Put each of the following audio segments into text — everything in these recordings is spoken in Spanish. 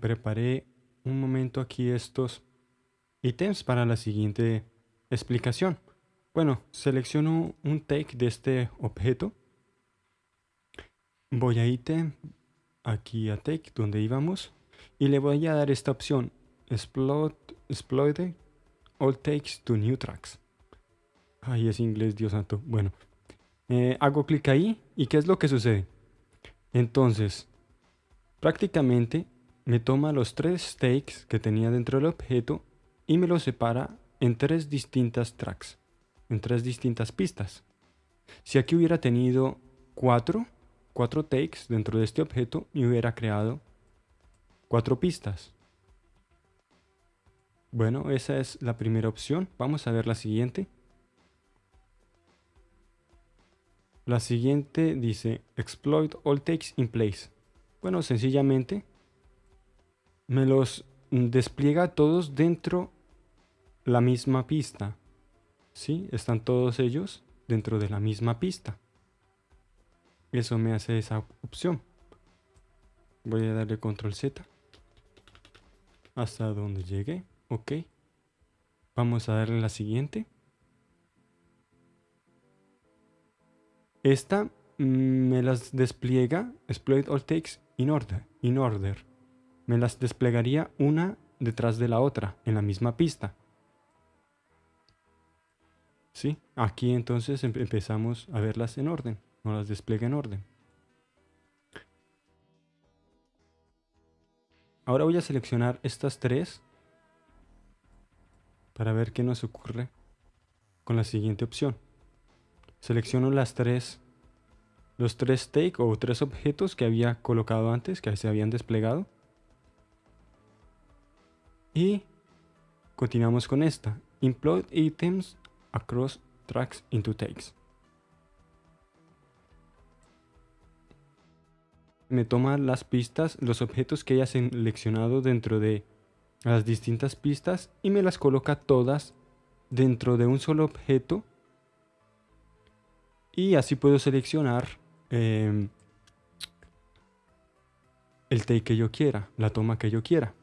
preparé un momento aquí estos ítems para la siguiente explicación. Bueno, selecciono un take de este objeto. Voy a ítem, aquí a take, donde íbamos. Y le voy a dar esta opción, exploit, exploit all takes to new tracks. Ay, es inglés, Dios santo. Bueno, eh, hago clic ahí y ¿qué es lo que sucede? Entonces, prácticamente me toma los tres takes que tenía dentro del objeto y me los separa en tres distintas tracks, en tres distintas pistas. Si aquí hubiera tenido cuatro, cuatro takes dentro de este objeto, me hubiera creado cuatro pistas. Bueno, esa es la primera opción. Vamos a ver la siguiente. La siguiente dice exploit all takes in place. Bueno, sencillamente me los despliega todos dentro la misma pista. ¿Sí? Están todos ellos dentro de la misma pista. Eso me hace esa opción. Voy a darle control Z. Hasta donde llegue. Ok. Vamos a darle la siguiente. Esta mm, me las despliega, exploit all takes in order, in order. Me las desplegaría una detrás de la otra, en la misma pista. ¿Sí? Aquí entonces empezamos a verlas en orden, no las despliega en orden. Ahora voy a seleccionar estas tres para ver qué nos ocurre con la siguiente opción. Selecciono las tres, los tres take o tres objetos que había colocado antes, que se habían desplegado. Y continuamos con esta. Implode items across tracks into takes. Me toma las pistas, los objetos que haya seleccionado dentro de las distintas pistas y me las coloca todas dentro de un solo objeto y así puedo seleccionar em, el take que yo quiera, la toma que yo quiera.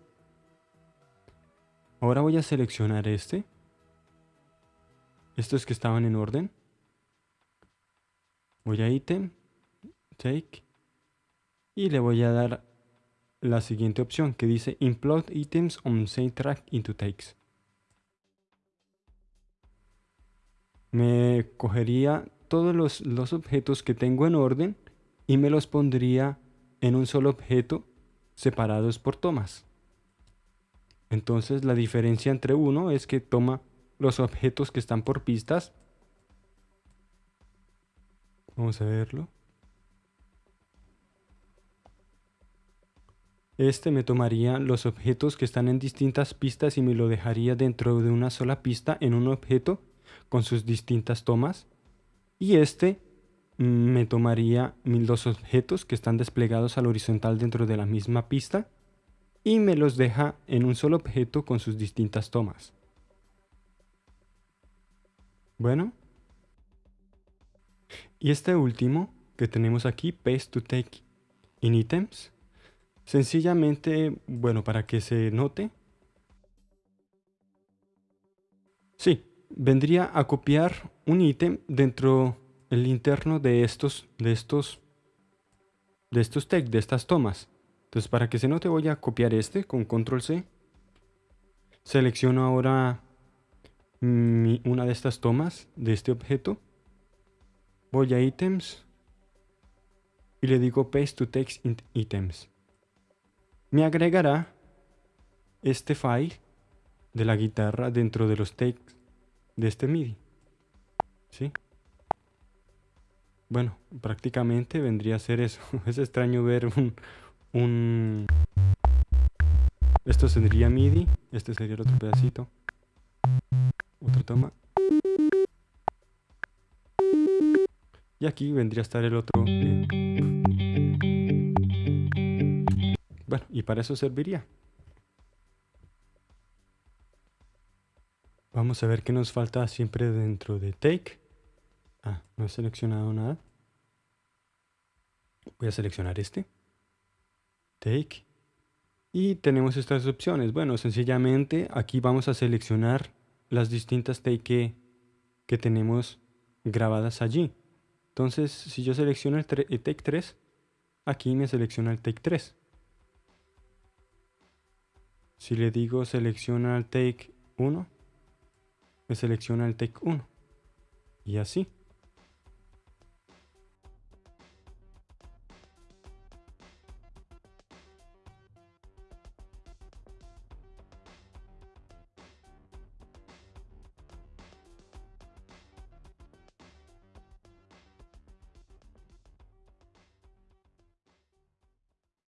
Ahora voy a seleccionar este. Estos que estaban en orden. Voy a item, take. Y le voy a dar la siguiente opción que dice implode items on same track into takes. Me cogería todos los, objetos que tengo en orden y me los pondría en un solo objeto separados por tomas. Entonces la diferencia entre uno es que toma los objetos que están por pistas. Vamos a verlo. Este me tomaría los objetos que están en distintas pistas y me lo dejaría dentro de una sola pista en un objeto con sus distintas tomas y este me tomaría dos objetos que están desplegados al horizontal dentro de la misma pista y me los deja en un solo objeto con sus distintas tomas. Bueno. Y este último que tenemos aquí, Paste to Take in Items. Sencillamente, bueno, para que se note. Sí, vendría a copiar un ítem dentro el interno de estos, de estos, de estos text, de estas tomas. Entonces para que se note voy a copiar este con control C. Selecciono ahora una de estas tomas de este objeto. Voy a items y le digo paste to text items. Me agregará este file de la guitarra dentro de los texts de este MIDI. ¿Sí? Bueno, prácticamente vendría a ser eso. Es extraño ver un, Esto sería MIDI. Este sería el otro pedacito. Otra toma. Y aquí vendría a estar el otro. Bueno, y para eso serviría. Vamos a ver qué nos falta siempre dentro de Take. Ah, no he seleccionado nada. Voy a seleccionar este. Take. Y tenemos estas opciones. Bueno, sencillamente aquí vamos a seleccionar las distintas take que, tenemos grabadas allí. Entonces, si yo selecciono el, el take 3, aquí me selecciona el take 3. Si le digo selecciona el take 1, me selecciona el take 1. Y así.